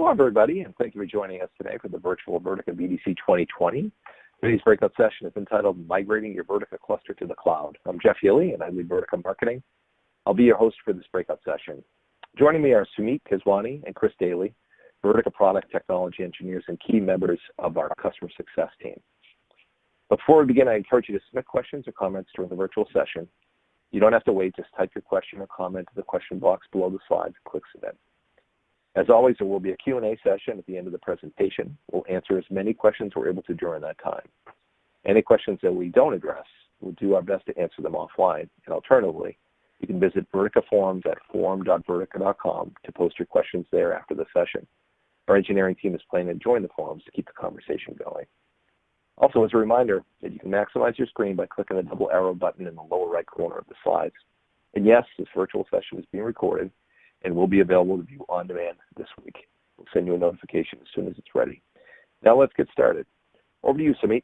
Hello, everybody, and thank you for joining us today for the virtual Vertica BDC 2020. Today's breakout session is entitled Migrating Your Vertica Cluster to the Cloud. I'm Jeff Healy, and I lead Vertica Marketing. I'll be your host for this breakout session. Joining me are Sumit Keswani and Chris Daly, Vertica product technology engineers and key members of our customer success team. Before we begin, I encourage you to submit questions or comments during the virtual session. You don't have to wait, just type your question or comment to the question box below the slides and click submit. As always, there will be a Q&A session at the end of the presentation. We'll answer as many questions we're able to during that time. Any questions that we don't address, we'll do our best to answer them offline. And alternatively, you can visit Vertica Forums at forum.vertica.com to post your questions there after the session. Our engineering team is planning to join the forums to keep the conversation going. Also, as a reminder that you can maximize your screen by clicking the double arrow button in the lower right corner of the slides. And yes, this virtual session is being recorded and will be available to view on demand this week. We'll send you a notification as soon as it's ready. Now let's get started. Over to you, Sumit.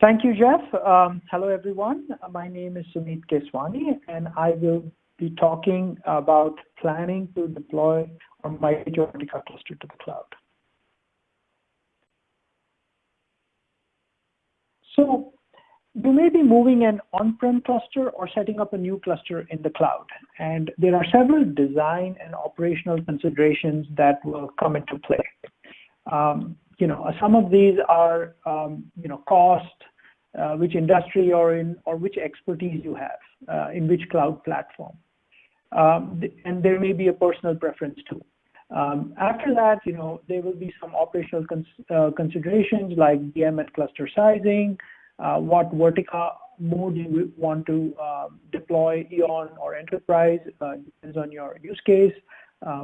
Thank you, Jeff. Um, hello, everyone. My name is Sumit Keswani, and I will be talking about planning to deploy or migrate cluster to the cloud. So you may be moving an on-prem cluster or setting up a new cluster in the cloud. And there are several design and operational considerations that will come into play. Um, you know, some of these are, um, you know, cost, uh, which industry you're in, or which expertise you have, uh, in which cloud platform. Um, and there may be a personal preference too. Um, after that, you know, there will be some operational cons uh, considerations like DMS cluster sizing, what Vertica mode you want to uh, deploy Eon or enterprise, uh, depends on your use case.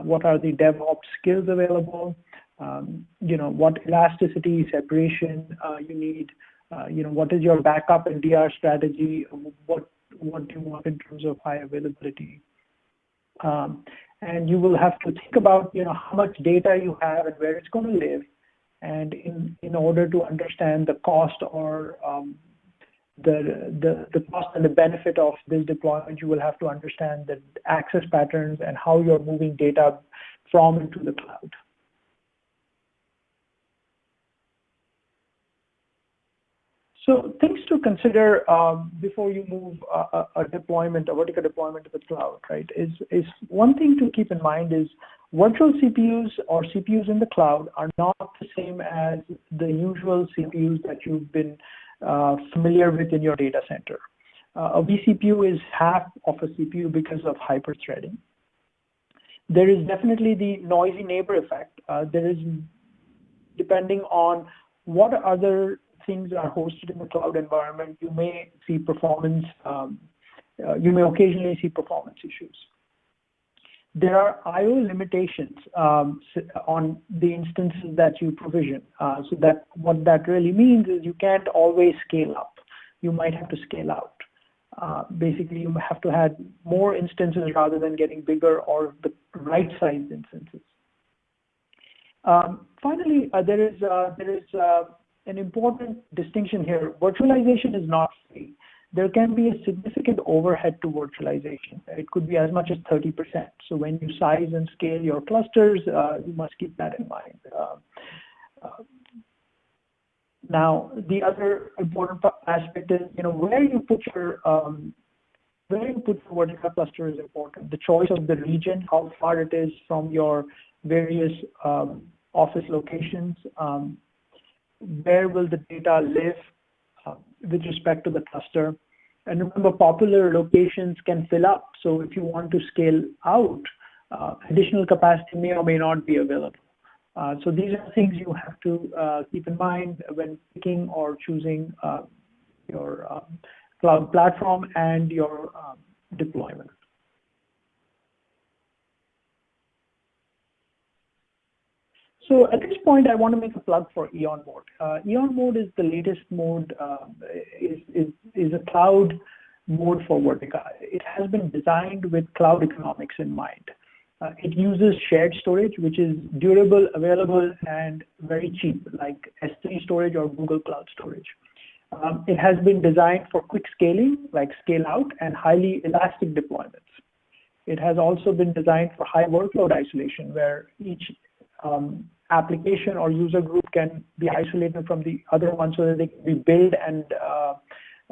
what are the DevOps skills available? Um, you know, what elasticity, separation you need. you know, what is your backup and DR strategy? What, what do you want in terms of high availability? Um, and you will have to think about you know how much data you have and where it's going to live and in, in order to understand the cost or um, the, the, the cost and the benefit of this deployment, you will have to understand the access patterns and how you're moving data from into the cloud. So things to consider um, before you move a, a, deployment, a Vertica deployment to the cloud, right, is, is one thing to keep in mind is virtual CPUs or CPUs in the cloud are not the same as the usual CPUs that you've been uh, familiar with in your data center. Uh, a vCPU is half of a CPU because of hyper-threading. There is definitely the noisy neighbor effect. Uh, there is, depending on what other things are hosted in the cloud environment, you may see performance, um, uh, you may occasionally see performance issues there are I/O limitations um, on the instances that you provision. Uh, so that what that really means is you can't always scale up. You might have to scale out. Uh, basically, you have to have more instances rather than getting bigger or the right sized instances. Um, finally, uh, there is there is an important distinction here. Virtualization is not free there can be a significant overhead to virtualization. It could be as much as 30%. So when you size and scale your clusters, uh, you must keep that in mind. Uh, uh, now, the other important aspect is, you know, where you put your um, where you put your Vertica cluster is important. The choice of the region, how far it is from your various um, office locations, um, where will the data live uh, with respect to the cluster. And remember, popular locations can fill up. So if you want to scale out, uh, additional capacity may or may not be available. Uh, so these are things you have to uh, keep in mind when picking or choosing uh, your um, cloud platform and your um, deployment. So at this point, I want to make a plug for Eon Mode. Uh, Eon Mode is the latest mode, uh, is, is, is a cloud mode for Vertica. It has been designed with cloud economics in mind. Uh, it uses shared storage, which is durable, available, and very cheap, like S3 storage or Google Cloud Storage. Um, it has been designed for quick scaling, like scale out, and highly elastic deployments. It has also been designed for high workload isolation, where each um, application or user group can be isolated from the other one so that they can be built and uh,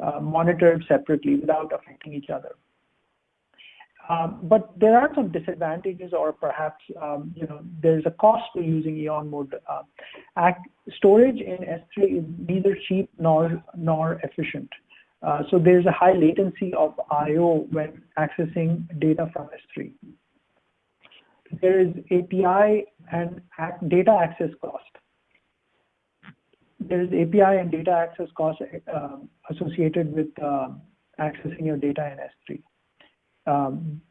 uh, monitored separately without affecting each other. Um, but there are some disadvantages or perhaps, um, you know, there's a cost to using Eon mode. Uh, act, storage in S3 is neither cheap nor, nor efficient. Uh, so there's a high latency of I.O. when accessing data from S3. There is API and data access cost. There is API and data access cost uh, associated with uh, accessing your data in S3. Um,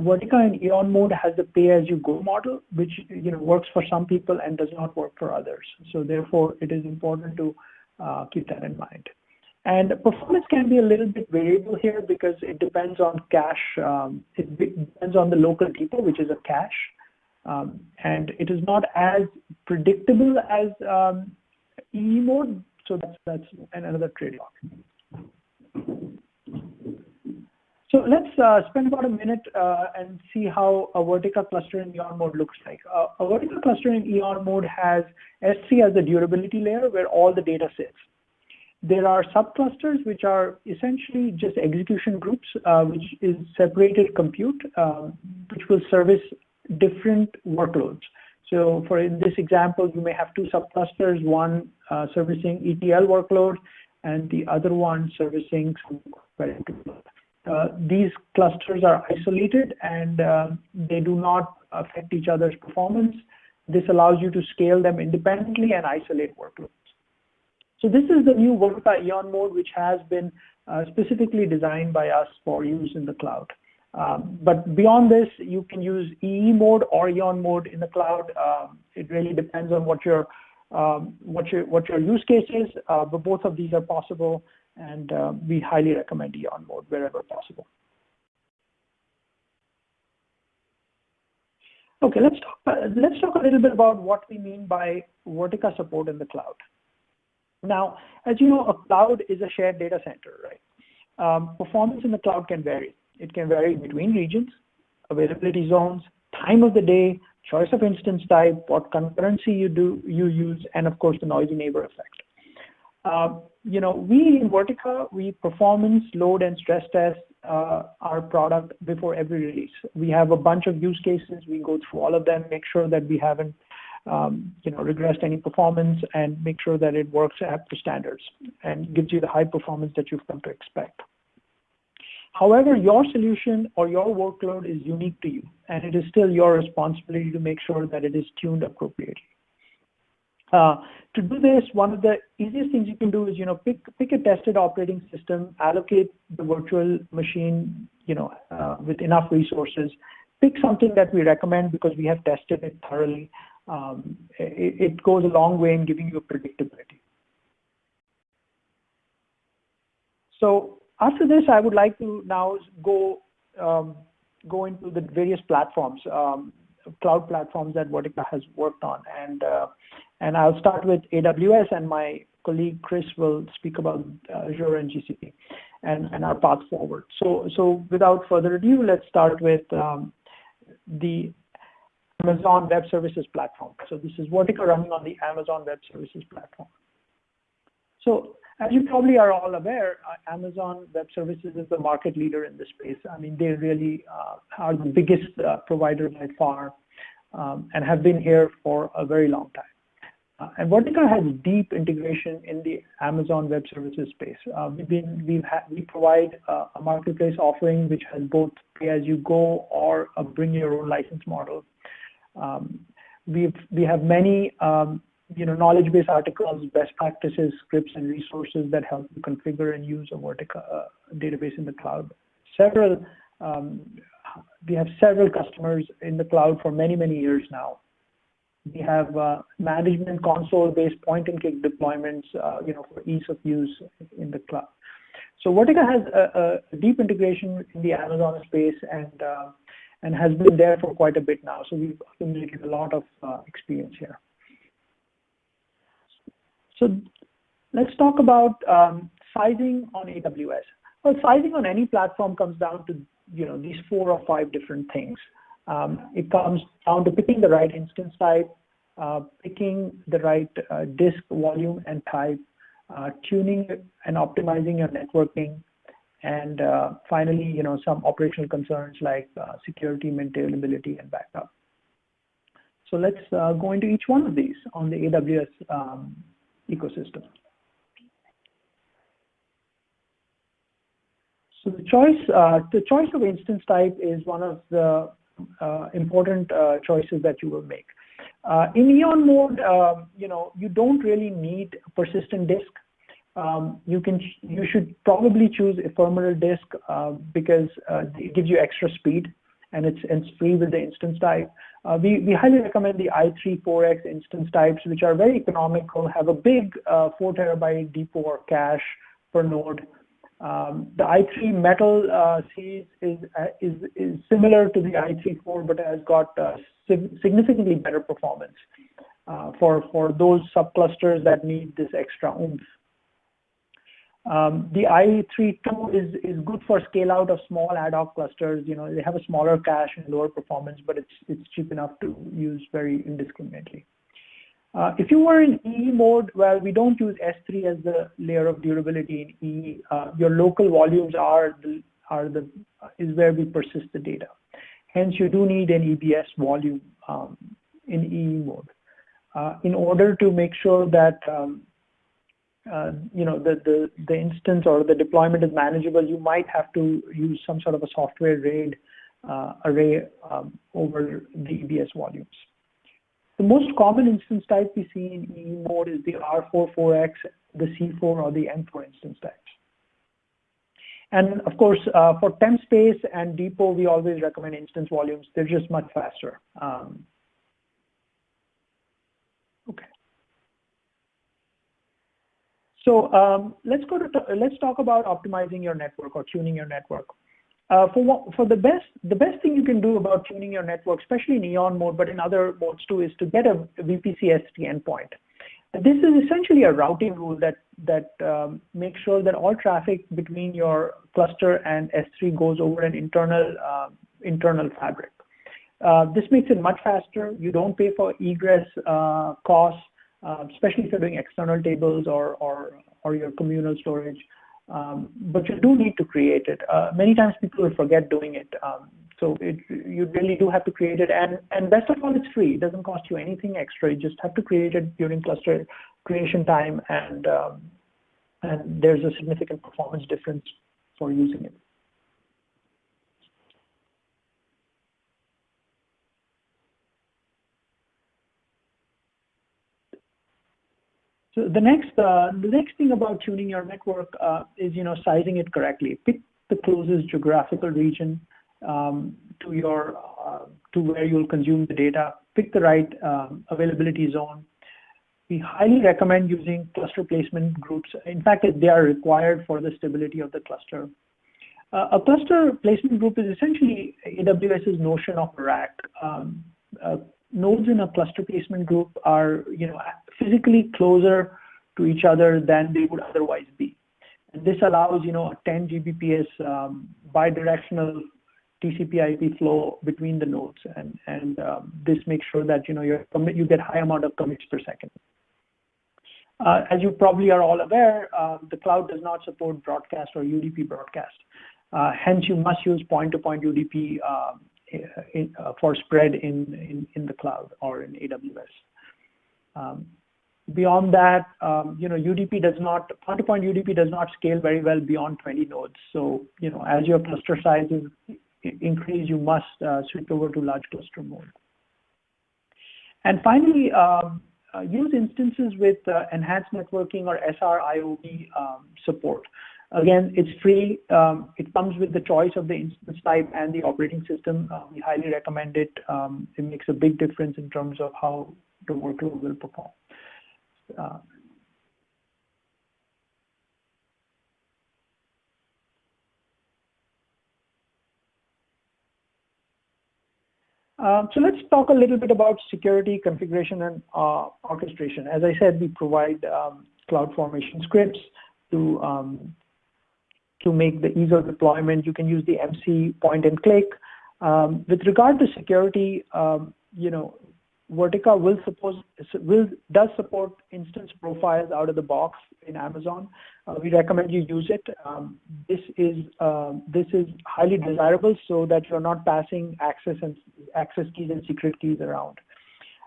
Vertica in Eon mode has the pay-as-you-go model, which you know works for some people and does not work for others. So therefore, it is important to uh, keep that in mind. And performance can be a little bit variable here because it depends on cache. Um, it depends on the local depot, which is a cache. Um, and it is not as predictable as um, EE mode. So that's, that's another trade-off. So let's uh, spend about a minute uh, and see how a Vertica cluster in Eon mode looks like. Uh, a Vertica cluster in Eon mode has S3 as the durability layer where all the data sits. There are subclusters, which are essentially just execution groups, uh, which is separated compute, uh, which will service different workloads. So for in this example, you may have two subclusters, one uh, servicing ETL workload and the other one servicing some uh, these clusters are isolated and uh, they do not affect each other's performance. This allows you to scale them independently and isolate workloads. So this is the new Vertica Eon mode, which has been uh, specifically designed by us for use in the cloud. Um, but beyond this, you can use EE mode or Eon mode in the cloud. Um, it really depends on what your um, what your what your use case is. Uh, but both of these are possible, and uh, we highly recommend Eon mode wherever possible. Okay, let's talk. Uh, let's talk a little bit about what we mean by Vertica support in the cloud. Now, as you know, a cloud is a shared data center, right? Um, performance in the cloud can vary. It can vary between regions, availability zones, time of the day, choice of instance type, what concurrency you do you use, and of course the noisy neighbor effect. Uh, you know, we in Vertica, we performance, load, and stress test uh, our product before every release. We have a bunch of use cases. We go through all of them, make sure that we haven't um, you know, regressed any performance and make sure that it works at the standards and gives you the high performance that you've come to expect. However, your solution or your workload is unique to you, and it is still your responsibility to make sure that it is tuned appropriately. Uh, to do this, one of the easiest things you can do is, you know, pick pick a tested operating system, allocate the virtual machine, you know, uh, with enough resources. Pick something that we recommend because we have tested it thoroughly, it, it, goes a long way in giving you predictability. So after this, I would like to now go um, go into the various platforms, um, cloud platforms that Vertica has worked on, and uh, and I'll start with AWS, and my colleague Chris will speak about Azure and GCP, and and our path forward. So so without further ado, let's start with um, the Amazon Web Services platform. So this is Vertica running on the Amazon Web Services platform. So as you probably are all aware, uh, Amazon Web Services is the market leader in this space. I mean, they really uh, are the biggest uh, provider by far um, and have been here for a very long time. And Vertica has deep integration in the Amazon Web Services space. We provide a marketplace offering which has both pay-as-you-go or a bring-your-own license model. Um, we we have many um, you know knowledge base articles, best practices, scripts, and resources that help you configure and use a Vertica uh, database in the cloud. Several um, we have several customers in the cloud for many many years now. We have uh, management console-based point-and-click deployments, uh, you know, for ease of use in the cloud. So Vertica has a, a deep integration in the Amazon space, and uh, and has been there for quite a bit now. So we've accumulated a lot of uh, experience here. So let's talk about um, sizing on AWS. Well, sizing on any platform comes down to you know, these four or five different things. Um, it comes down to picking the right instance type, uh, picking the right uh, disk volume and type, tuning and optimizing your networking, and uh, finally, you know, some operational concerns like uh, security, maintainability, and backup. So let's uh, go into each one of these on the AWS um, ecosystem. So the choice, uh, the choice of instance type is one of the uh, important uh, choices that you will make. In Eon mode, um, you know, you don't really need persistent disk. Um, you can, you should probably choose ephemeral disk uh, because uh, it gives you extra speed and it's, it's free with the instance type. Uh, we, we highly recommend the i3 4x instance types, which are very economical, have a big uh, 4 terabyte depot cache per node. Um, the i3 metal uh, series is, uh, is, is similar to the i3 4, but has got significantly better performance for, for those subclusters that need this extra oomph. Um, the i3-2 is, is good for scale out of small ad hoc clusters. You know, they have a smaller cache and lower performance, but it's, it's cheap enough to use very indiscriminately. Uh, if you were in EE mode, well, we don't use S3 as the layer of durability in EE. Uh, your local volumes are the, are the, is where we persist the data. Hence, you do need an EBS volume um, in EE mode. Uh, in order to make sure that um, uh, you know, the, the, the instance or the deployment is manageable, you might have to use some sort of a software RAID uh, array um, over the EBS volumes. The most common instance type we see in EE mode is the R44X, the C4, or the M4 instance types. And of course, uh, for temp space and depot, we always recommend instance volumes. They're just much faster. Um, okay. So um, let's go to let's talk about optimizing your network or tuning your network. Uh, for what, for the best the best thing you can do about tuning your network, especially in Eon mode, but in other modes too, is to get a VPC S3 endpoint. This is essentially a routing rule that that um, makes sure that all traffic between your cluster and S3 goes over an internal internal fabric. Uh, this makes it much faster. You don't pay for egress uh, costs um, especially if you're doing external tables or, or, or your communal storage. Um, but you do need to create it. Uh, many times people will forget doing it. Um, so it, you really do have to create it. And, and best of all, it's free. It doesn't cost you anything extra. You just have to create it during cluster creation time. And, um, and there's a significant performance difference for using it. So the next, uh, the next thing about tuning your network uh, is, you know, sizing it correctly. Pick the closest geographical region um, to your, uh, to where you'll consume the data. Pick the right um, availability zone. We highly recommend using cluster placement groups. In fact, they are required for the stability of the cluster. Uh, a cluster placement group is essentially AWS's notion of rack. Um, uh, nodes in a cluster placement group are, you know, physically closer to each other than they would otherwise be. And this allows, you know, a 10 Gbps um, bidirectional TCP IP flow between the nodes. And, and um, this makes sure that, you know, you you get high amount of commits per second. Uh, as you probably are all aware, uh, the cloud does not support broadcast or UDP broadcast. Uh, hence, you must use point-to-point -point UDP in, for spread in, in, in the cloud or in AWS. Um, beyond that, um, you know, UDP does not, point-to-point UDP does not scale very well beyond 20 nodes. So, you know, as your cluster sizes increase, you must uh, switch over to large cluster mode. And finally, um, uh, use instances with uh, enhanced networking or SR-IOV um, support. Again, it's free. It comes with the choice of the instance type and the operating system. We highly recommend it. It makes a big difference in terms of how the workload will perform. Uh, so let's talk a little bit about security configuration and uh, orchestration. As I said, we provide um, CloudFormation scripts to um, to make the ease of deployment. You can use the MC point and click. Um, with regard to security, um, you know, Vertica will suppose will does support instance profiles out of the box in Amazon. Uh, we recommend you use it. Um, this is uh, this is highly desirable so that you're not passing access and access keys and secret keys around.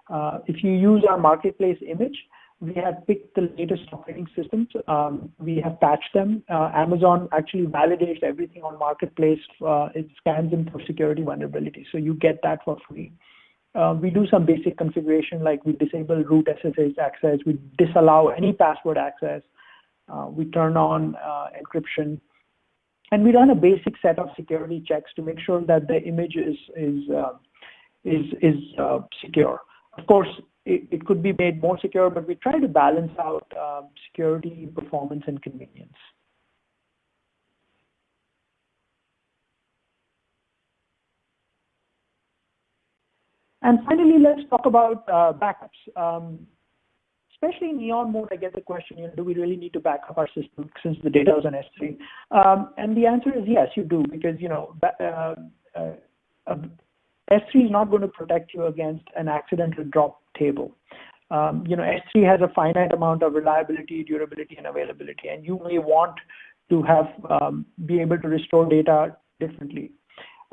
Uh, if you use our marketplace image, we have picked the latest operating systems. Um, we have patched them. Uh, Amazon actually validates everything on marketplace. It scans them for security vulnerability, so you get that for free. Uh, we do some basic configuration like we disable root SSH access, we disallow any password access, uh, we turn on uh, encryption, and we run a basic set of security checks to make sure that the image is is uh, is is uh, secure. Of course, it, it, could be made more secure, but we try to balance out security, performance, and convenience. And finally, let's talk about uh, backups. Um, especially in Eon mode, I get the question, you know, do we really need to back up our system since the data is on S3? Um, and the answer is yes, you do, because, you know, uh, uh, S3 is not going to protect you against an accidental drop table. Um, you know, S3 has a finite amount of reliability, durability, and availability, and you may want to have um, be able to restore data differently.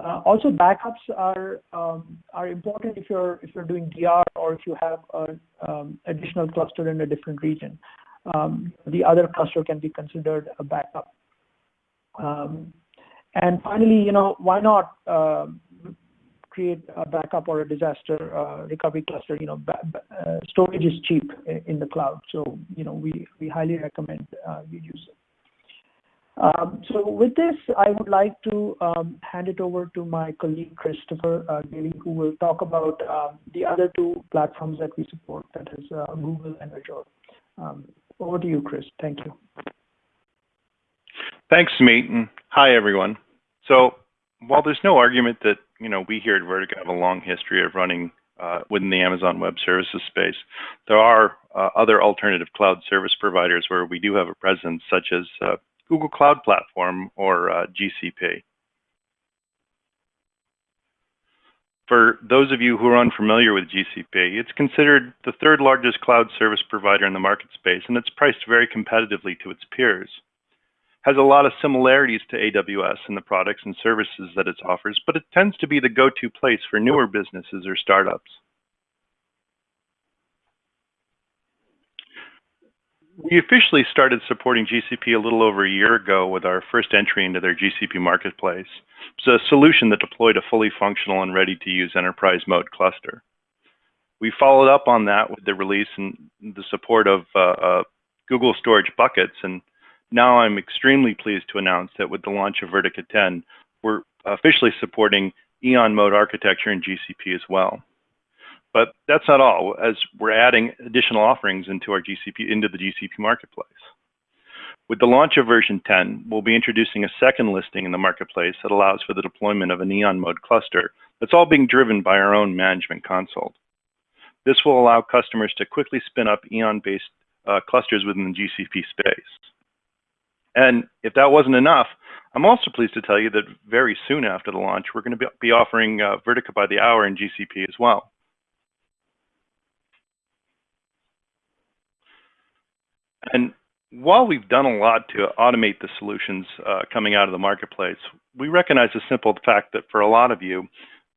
Uh, also, backups are um, are important if you're if you're doing DR or if you have an um, additional cluster in a different region. Um, the other cluster can be considered a backup. And finally, you know, why not create a backup or a disaster uh, recovery cluster? You know, uh, storage is cheap in the cloud, so you know we highly recommend you use it. Um, so with this, I would like to um, hand it over to my colleague Christopher uh, who will talk about um, the other two platforms that we support, that is uh, Google and Azure. Over to you, Chris. Thank you. Thanks, and hi, everyone. So while there's no argument that you know we here at Vertica have a long history of running uh, within the Amazon Web Services space, there are other alternative cloud service providers where we do have a presence, such as Google Cloud Platform, or uh, GCP. For those of you who are unfamiliar with GCP, it's considered the third largest cloud service provider in the market space, and it's priced very competitively to its peers. Has a lot of similarities to AWS in the products and services that it offers, but it tends to be the go-to place for newer businesses or startups. We officially started supporting GCP a little over a year ago with our first entry into their GCP marketplace. It's a solution that deployed a fully functional and ready to use enterprise mode cluster. We followed up on that with the release and the support of uh, uh, Google Storage Buckets. And now I'm extremely pleased to announce that with the launch of Vertica 10, we're officially supporting Eon mode architecture in GCP as well. But that's not all, as we're adding additional offerings into our GCP into the GCP marketplace. With the launch of version 10, we'll be introducing a second listing in the marketplace that allows for the deployment of an Eon mode cluster that's all being driven by our own management console. This will allow customers to quickly spin up Eon-based uh, clusters within the GCP space. And if that wasn't enough, I'm also pleased to tell you that very soon after the launch, we're going to be offering uh, Vertica by the hour in GCP as well. And while we've done a lot to automate the solutions uh, coming out of the marketplace, we recognize the simple fact that for a lot of you,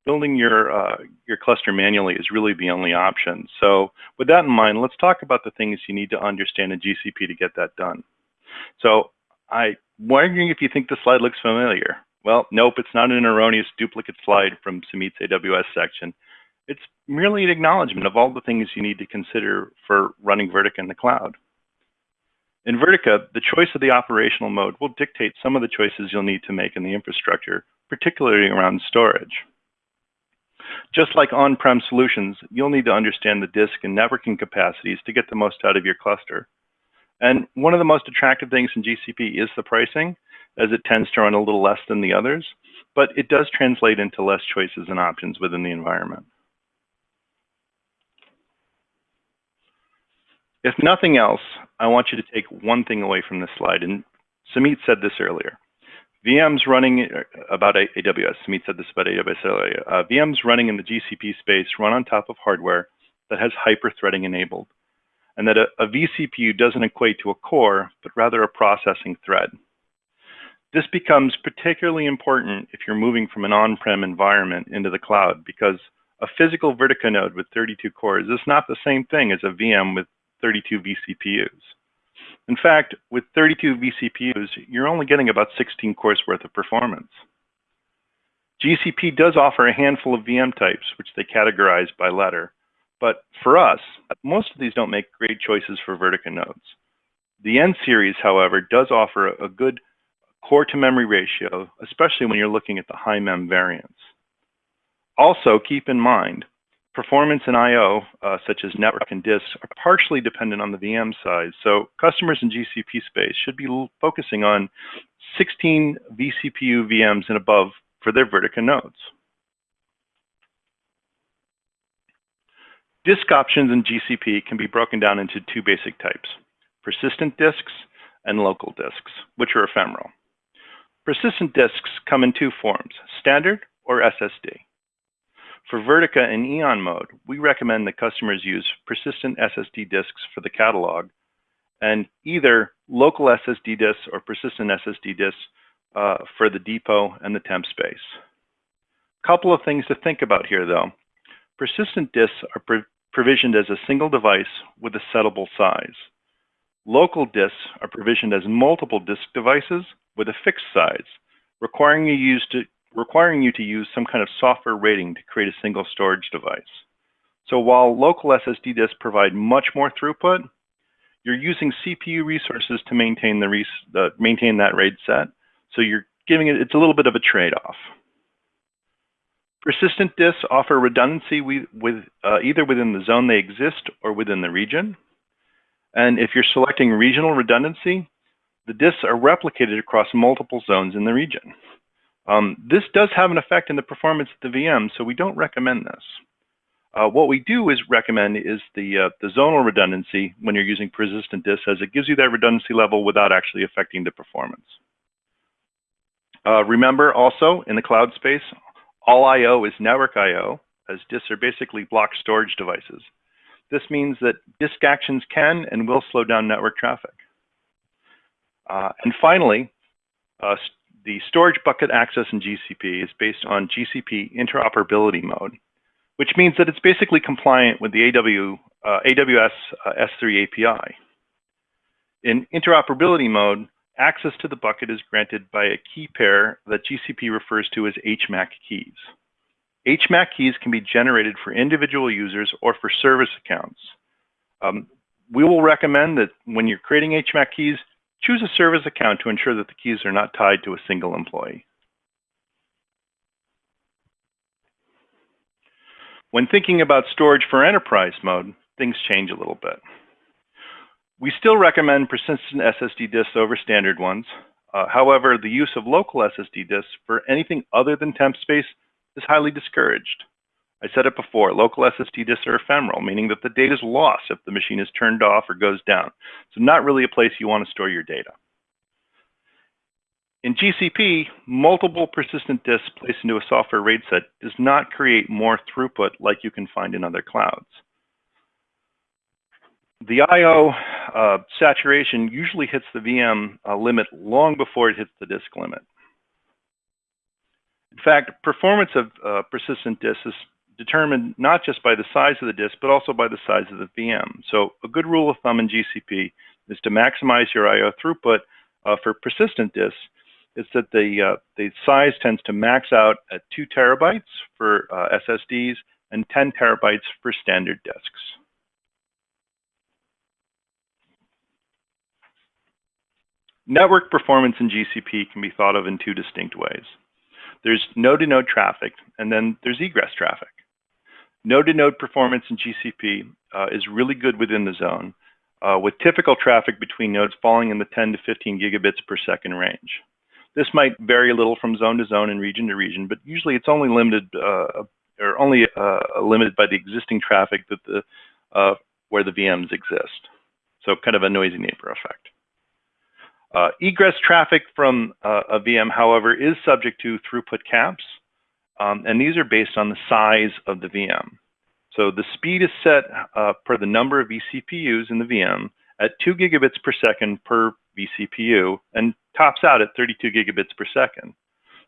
building your uh, your cluster manually is really the only option. So with that in mind, let's talk about the things you need to understand in GCP to get that done. So I'm wondering if you think the slide looks familiar. Well, nope, it's not an erroneous duplicate slide from Sumit's AWS section. It's merely an acknowledgement of all the things you need to consider for running Vertica in the cloud. In Vertica, the choice of the operational mode will dictate some of the choices you'll need to make in the infrastructure, particularly around storage. Just like on-prem solutions, you'll need to understand the disk and networking capacities to get the most out of your cluster. And one of the most attractive things in GCP is the pricing, as it tends to run a little less than the others, but it does translate into less choices and options within the environment. If nothing else, I want you to take one thing away from this slide, and Sumit said this earlier. VMs running uh, about AWS, Sumit said this about AWS earlier, uh, VMs running in the GCP space run on top of hardware that has hyper-threading enabled, and that a, a vCPU doesn't equate to a core, but rather a processing thread. This becomes particularly important if you're moving from an on-prem environment into the cloud because a physical Vertica node with 32 cores is not the same thing as a VM with 32 vCPUs. In fact, with 32 vCPUs, you're only getting about 16 cores worth of performance. GCP does offer a handful of VM types, which they categorize by letter. But for us, most of these don't make great choices for Vertica nodes. The N series, however, does offer a good core to memory ratio, especially when you're looking at the high mem variants. Also, keep in mind, performance in I.O., uh, such as network and disks, are partially dependent on the VM size. So customers in GCP space should be focusing on 16 vCPU VMs and above for their Vertica nodes. Disk options in GCP can be broken down into two basic types, persistent disks and local disks, which are ephemeral. Persistent disks come in two forms, standard or SSD. For Vertica and Eon mode, we recommend that customers use persistent SSD disks for the catalog and either local SSD disks or persistent SSD disks uh, for the depot and the temp space. A couple of things to think about here though. Persistent disks are pro provisioned as a single device with a settable size. Local disks are provisioned as multiple disk devices with a fixed size, requiring you, use to, requiring you to use some kind of software rating to create a single storage device. So while local SSD disks provide much more throughput, you're using CPU resources to maintain the res uh, maintain that RAID set. So you're giving it, it's a little bit of a trade-off. Persistent disks offer redundancy with, with uh, either within the zone they exist or within the region. And if you're selecting regional redundancy, the disks are replicated across multiple zones in the region. Um, this does have an effect in the performance of the VM, so we don't recommend this. Uh, what we do is recommend is the, uh, the zonal redundancy when you're using persistent disks as it gives you that redundancy level without actually affecting the performance. Uh, remember also in the cloud space, all I.O. is network I.O. as disks are basically block storage devices. This means that disk actions can and will slow down network traffic. Uh, and finally, uh, the storage bucket access in GCP is based on GCP interoperability mode, which means that it's basically compliant with the AW, uh, AWS uh, S3 API. In interoperability mode, access to the bucket is granted by a key pair that GCP refers to as HMAC keys. HMAC keys can be generated for individual users or for service accounts. Um, we will recommend that when you're creating HMAC keys, Choose a service account to ensure that the keys are not tied to a single employee. When thinking about storage for enterprise mode, things change a little bit. We still recommend persistent SSD disks over standard ones. Uh, however, the use of local SSD disks for anything other than temp space is highly discouraged. I said it before, local SSD disks are ephemeral, meaning that the data is lost if the machine is turned off or goes down. So not really a place you want to store your data. In GCP, multiple persistent disks placed into a software RAID set does not create more throughput like you can find in other clouds. The I.O. Uh, saturation usually hits the VM uh, limit long before it hits the disk limit. In fact, performance of uh, persistent disks is determined not just by the size of the disk, but also by the size of the VM. So a good rule of thumb in GCP is to maximize your I.O. throughput uh, for persistent disks is that the, uh, the size tends to max out at two terabytes for uh, SSDs and 10 terabytes for standard disks. Network performance in GCP can be thought of in two distinct ways. There's node-to-node -node traffic, and then there's egress traffic. Node-to-node performance in GCP uh, is really good within the zone, uh, with typical traffic between nodes falling in the 10 to 15 gigabits per second range. This might vary a little from zone to zone and region to region, but usually it's only limited uh, or only uh, limited by the existing traffic that the uh, where the VMs exist. So kind of a noisy neighbor effect. Uh, egress traffic from uh, a VM, however, is subject to throughput caps, um, and these are based on the size of the VM. So the speed is set uh, per the number of vCPUs in the VM at 2 gigabits per second per vCPU and tops out at 32 gigabits per second.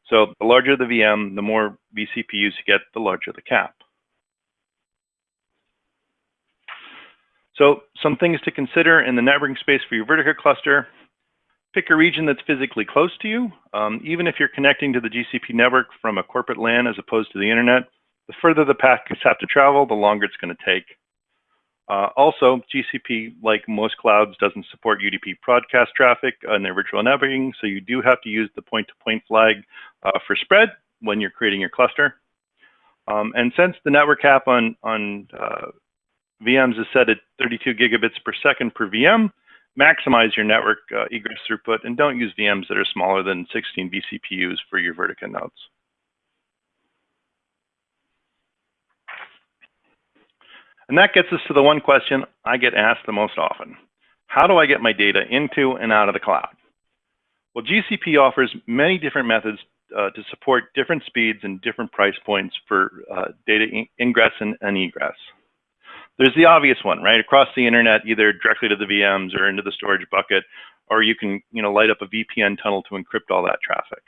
So the larger the VM, the more vCPUs you get, the larger the cap. So some things to consider in the networking space for your Vertica cluster. Pick a region that's physically close to you. Um, even if you're connecting to the GCP network from a corporate LAN as opposed to the internet, the further the packets have to travel, the longer it's going to take. Uh, also, GCP, like most clouds, doesn't support UDP broadcast traffic in their virtual networking, so you do have to use the point-to-point -point flag uh, for spread when you're creating your cluster. Um, and since the network cap on, on uh, VMs is set at 32 gigabits per second per VM, maximize your network uh, egress throughput and don't use VMs that are smaller than 16 vCPUs for your Vertica nodes. And that gets us to the one question I get asked the most often. How do I get my data into and out of the cloud? Well, GCP offers many different methods uh, to support different speeds and different price points for uh, data ingress and, and egress. There's the obvious one, right? Across the internet, either directly to the VMs or into the storage bucket, or you can, you know, light up a VPN tunnel to encrypt all that traffic.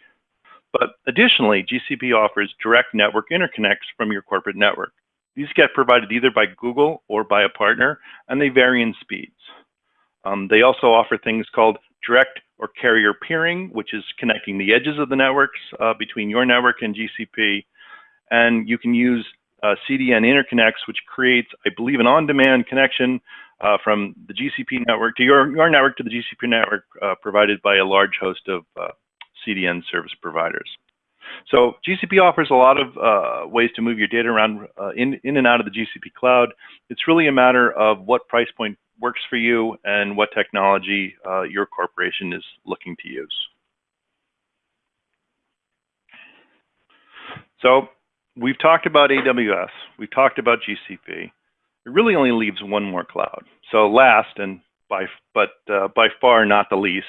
But additionally, GCP offers direct network interconnects from your corporate network. These get provided either by Google or by a partner, and they vary in speeds. Um, they also offer things called direct or carrier peering, which is connecting the edges of the networks uh, between your network and GCP. And you can use uh, CDN interconnects, which creates, I believe, an on-demand connection uh, from the GCP network to your, your network to the GCP network uh, provided by a large host of uh, CDN service providers. So GCP offers a lot of uh, ways to move your data around uh, in, in and out of the GCP cloud. It's really a matter of what price point works for you and what technology your corporation is looking to use. So we've talked about AWS, we've talked about GCP. It really only leaves one more cloud. So last, and by but uh, by far not the least,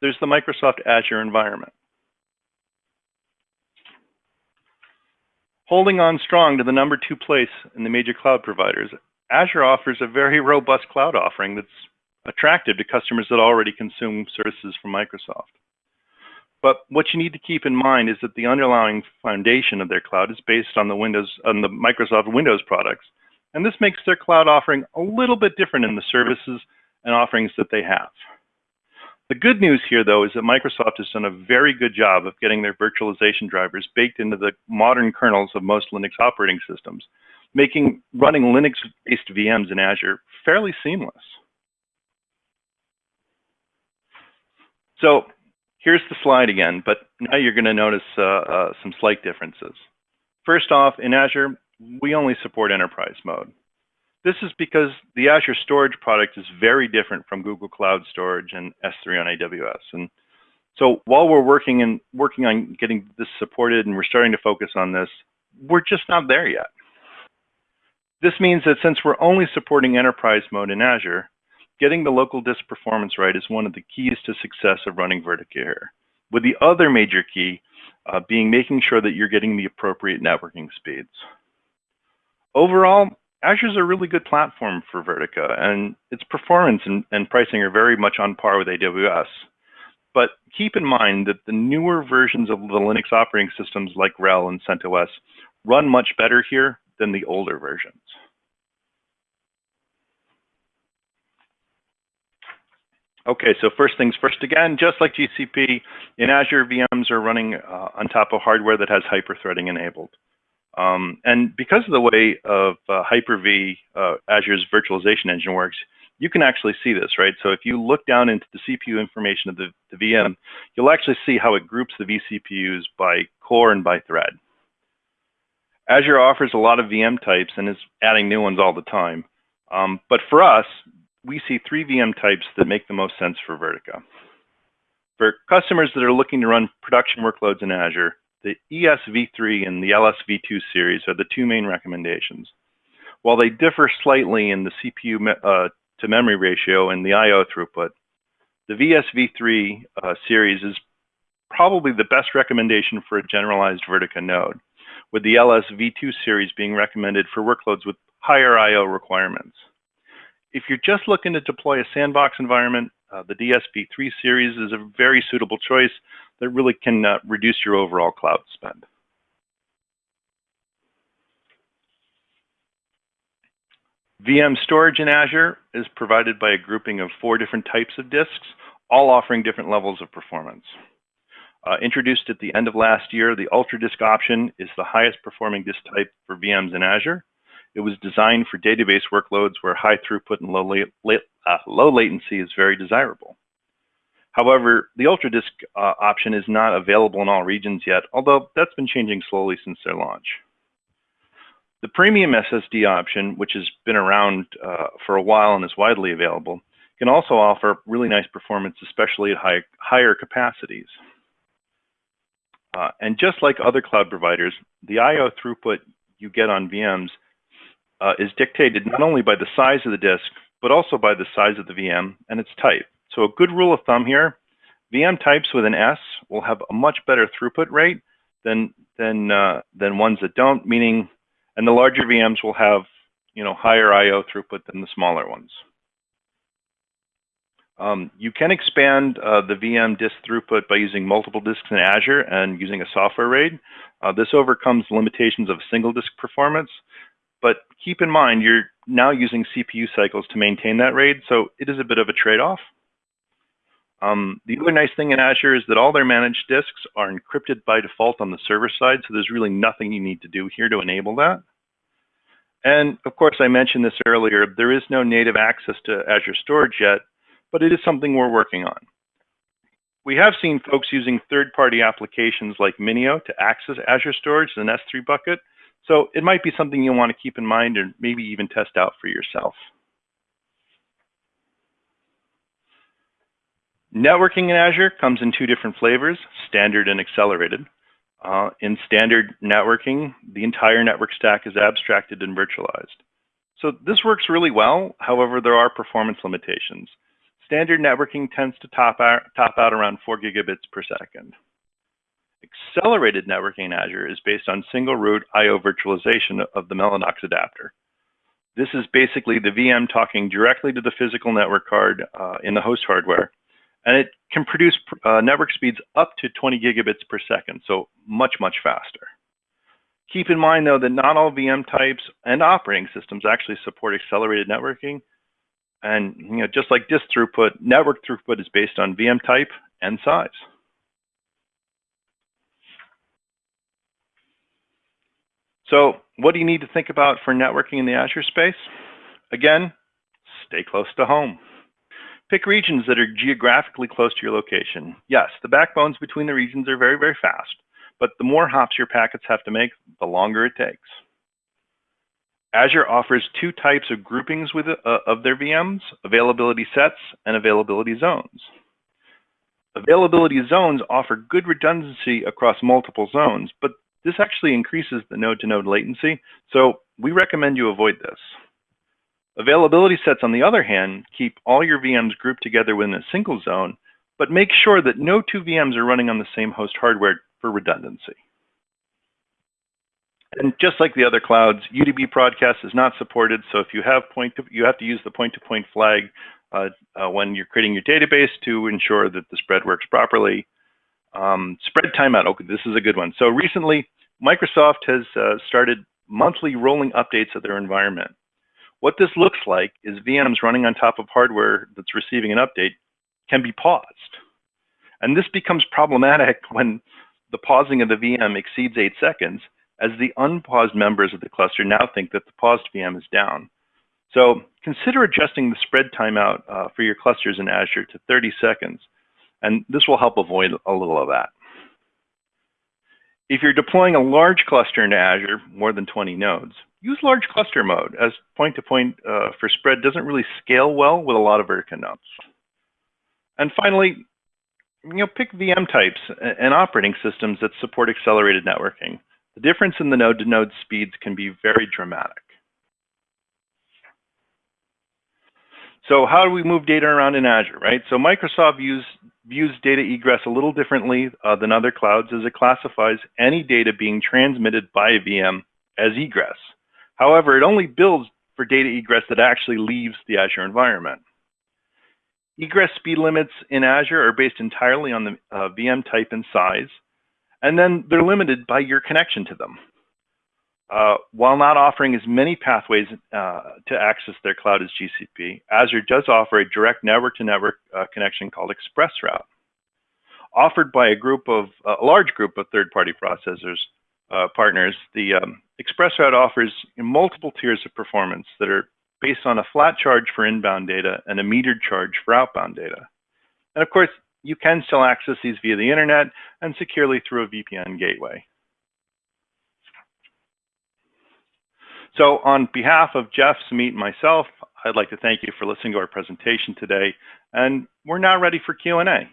there's the Microsoft Azure environment. Holding on strong to the number two place in the major cloud providers, Azure offers a very robust cloud offering that's attractive to customers that already consume services from Microsoft. But what you need to keep in mind is that the underlying foundation of their cloud is based on the Windows, on the Microsoft Windows products. And this makes their cloud offering a little bit different in the services and offerings that they have. The good news here, though, is that Microsoft has done a very good job of getting their virtualization drivers baked into the modern kernels of most Linux operating systems, making running Linux-based VMs in Azure fairly seamless. So Here's the slide again, but now you're going to notice uh, uh, some slight differences. First off, in Azure, we only support enterprise mode. This is because the Azure Storage product is very different from Google Cloud Storage and S3 on AWS. And so while we're working and working on getting this supported and we're starting to focus on this, we're just not there yet. This means that since we're only supporting enterprise mode in Azure, getting the local disk performance right is one of the keys to success of running Vertica here. With the other major key uh, being making sure that you're getting the appropriate networking speeds. Overall, Azure is a really good platform for Vertica, and its performance and, and pricing are very much on par with AWS. But keep in mind that the newer versions of the Linux operating systems like RHEL and CentOS run much better here than the older versions. Okay, so first things first again, just like GCP, in Azure, VMs are running uh, on top of hardware that has Hyper-threading enabled. Um, and because of the way of uh, Hyper-V, uh, Azure's virtualization engine works, you can actually see this, right? So if you look down into the CPU information of the, the VM, you'll actually see how it groups the vCPUs by core and by thread. Azure offers a lot of VM types and is adding new ones all the time. Um, but for us, we see three VM types that make the most sense for Vertica. For customers that are looking to run production workloads in Azure, the ESV3 and the LSV2 series are the two main recommendations. While they differ slightly in the CPU uh, to memory ratio and the I.O. throughput, the ESV3 uh, series is probably the best recommendation for a generalized Vertica node, with the LSV2 series being recommended for workloads with higher I.O. requirements. If you're just looking to deploy a sandbox environment, uh, the DSV3 series is a very suitable choice that really can uh, reduce your overall cloud spend. VM storage in Azure is provided by a grouping of four different types of disks, all offering different levels of performance. Uh, introduced at the end of last year, the UltraDisk option is the highest performing disk type for VMs in Azure. It was designed for database workloads where high throughput and low, uh, low latency is very desirable. However, the UltraDisk uh, option is not available in all regions yet, although that's been changing slowly since their launch. The premium SSD option, which has been around uh, for a while and is widely available, can also offer really nice performance, especially at high, higher capacities. Uh, and just like other cloud providers, the I.O. throughput you get on VMs uh, is dictated not only by the size of the disk, but also by the size of the VM and its type. So a good rule of thumb here, VM types with an S will have a much better throughput rate than, than, uh, than ones that don't, meaning and the larger VMs will have, you know, higher I/O throughput than the smaller ones. Um, you can expand uh, the VM disk throughput by using multiple disks in Azure and using a software RAID. Uh, this overcomes limitations of single disk performance, but keep in mind you're now using CPU cycles to maintain that RAID, so it is a bit of a trade-off. Um, the other nice thing in Azure is that all their managed disks are encrypted by default on the server side, so there's really nothing you need to do here to enable that. And of course, I mentioned this earlier, there is no native access to Azure Storage yet, but it is something we're working on. We have seen folks using third-party applications like Minio to access Azure Storage as an S3 bucket, so it might be something you'll want to keep in mind and maybe even test out for yourself. Networking in Azure comes in two different flavors, standard and accelerated. Uh, in standard networking, the entire network stack is abstracted and virtualized. So this works really well. However, there are performance limitations. Standard networking tends to top out, top out around 4 gigabits per second. Accelerated networking in Azure is based on single root I.O. virtualization of the Mellanox adapter. This is basically the VM talking directly to the physical network card uh, in the host hardware and it can produce uh, network speeds up to 20 gigabits per second, so much, much faster. Keep in mind, though, that not all VM types and operating systems actually support accelerated networking. And you know, just like disk throughput, network throughput is based on VM type and size. So what do you need to think about for networking in the Azure space? Again, stay close to home. Pick regions that are geographically close to your location. Yes, the backbones between the regions are very, very fast, but the more hops your packets have to make, the longer it takes. Azure offers two types of groupings with, uh, of their VMs, availability sets and availability zones. Availability zones offer good redundancy across multiple zones, but this actually increases the node-to-node -node latency, so we recommend you avoid this. Availability sets, on the other hand, keep all your VMs grouped together within a single zone, but make sure that no two VMs are running on the same host hardware for redundancy. And just like the other clouds, UDP broadcast is not supported. So if you have point, to, you have to use the point-to-point -point flag uh, uh, when you're creating your database to ensure that the spread works properly. Um, spread timeout. Okay, this is a good one. So recently, Microsoft has uh, started monthly rolling updates of their environment. What this looks like is VMs running on top of hardware that's receiving an update can be paused. And this becomes problematic when the pausing of the VM exceeds eight seconds, as the unpaused members of the cluster now think that the paused VM is down. So consider adjusting the spread timeout uh, for your clusters in Azure to 30 seconds, and this will help avoid a little of that. If you're deploying a large cluster into Azure, more than 20 nodes, use large cluster mode as point-to-point -point, uh, for spread doesn't really scale well with a lot of Vertica nodes. And finally, you know, pick VM types and operating systems that support accelerated networking. The difference in the node-to-node -node speeds can be very dramatic. So how do we move data around in Azure, right? So Microsoft views, views data egress a little differently uh, than other clouds as it classifies any data being transmitted by a VM as egress. However, it only builds for data egress that actually leaves the Azure environment. Egress speed limits in Azure are based entirely on the uh, VM type and size, and then they're limited by your connection to them. Uh, while not offering as many pathways uh, to access their cloud as GCP, Azure does offer a direct network-to-network -network, uh, connection called ExpressRoute, offered by a group of a large group of third-party processors uh, partners. The um, ExpressRoute offers multiple tiers of performance that are based on a flat charge for inbound data and a metered charge for outbound data. And of course, you can still access these via the internet and securely through a VPN gateway. So on behalf of Jeff, Sumit, and myself, I'd like to thank you for listening to our presentation today, and we're now ready for Q&A.